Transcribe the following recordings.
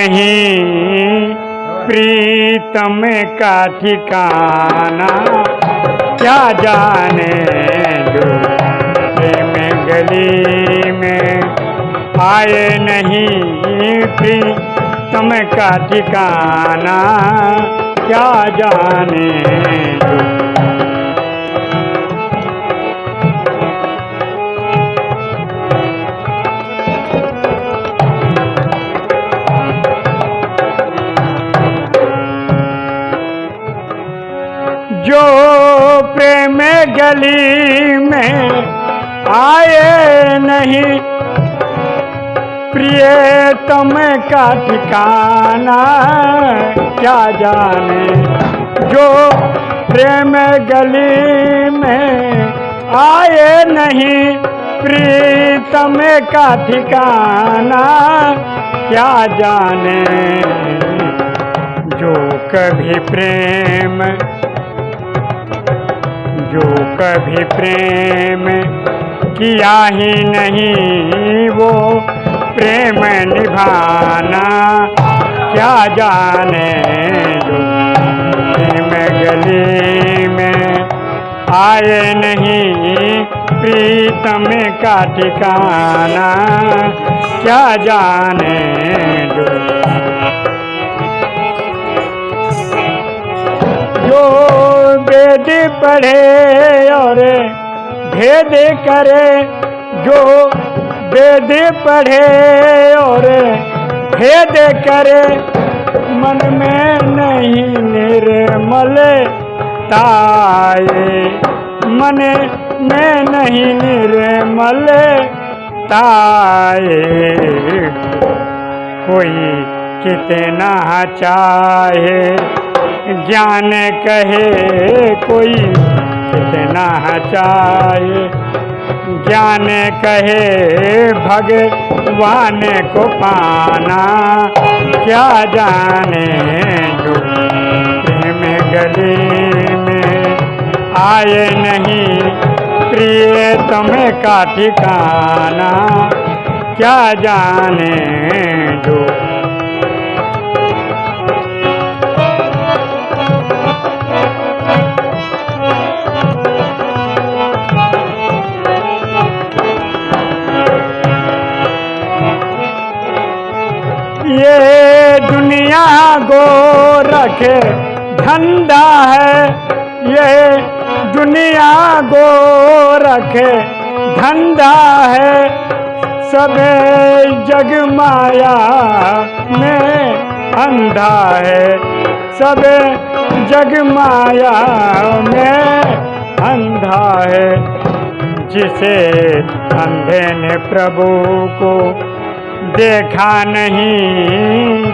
नहीं प्रीतम का ठिकाना क्या जाने प्रेम गली में? आए नहीं प्रीतम का ठिकाना क्या जाने गली में आए नहीं। प्रिय तम का ठिकाना क्या जाने? जो प्रेम गली में आए नहीं, प्रीतम का ठिकाना क्या जाने? जो कभी प्रेम जो कभी प्रेम किया ही नहीं वो प्रेम निभाना, क्या जाने जो प्रेम गली में आए नहीं, प्रीतम का ठिकाना, क्या जाने जो जो वेद पढ़े और भेद करे, जो वेद पढ़े और भेद करे, मन में नहीं निर्मल ताए। मन में नहीं निर्मल ताए। कोई कितना चाहे ज्ञान कहे कोई कितना चाहे। ज्ञान कहे भगवान को पाना। क्या जाने जो प्रेम गली में आए नहीं। प्रिय तुम्हें का ठिकाना। क्या जाने जो ये दुनिया गो रखे धंधा है। ये दुनिया गो रखे धंधा है। सब जग माया में अंधा है। सब जग माया में अंधा है। जिसे अंधे ने प्रभु को देखा नहीं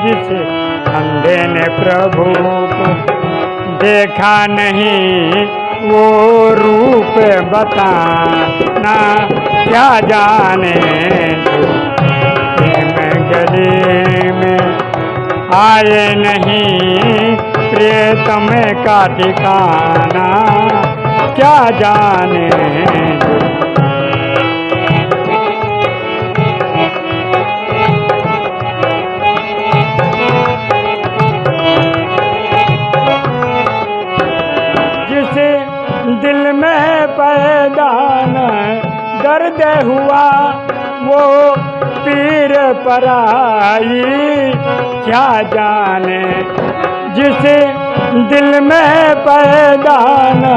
जिसे अंधे ने प्रभु को। देखा नहीं वो रूप बताना, क्या जाने प्रेम गली में आए नहीं। प्रियतम का ठिकाना, क्या जाने दिल में पैदा न दर्द हुआ, वो पीर पराई क्या जाने जिस दिल में पैदा न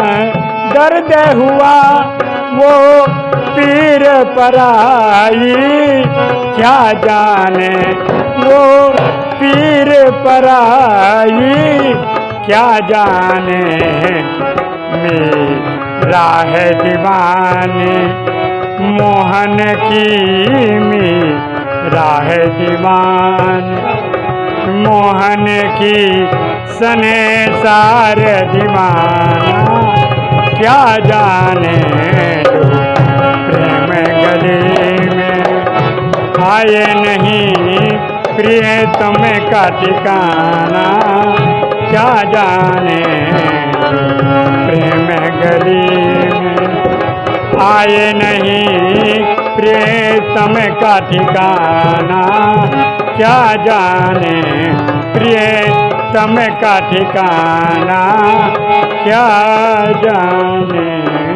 दर्द हुआ, वो पीर पराई क्या जाने वो पीर पराई क्या जाने है दीवाने। मोहन की मेरा है दीवान। मोहन की सने सार दीवाना। क्या जाने प्रेम गली में? आए नहीं प्रिय तुम्हें का ठिकाना। क्या जाने प्रेम गली में आए नहीं प्रिय तम का ठिकाना। क्या जाने प्रिय तम का ठिकाना? क्या जाने?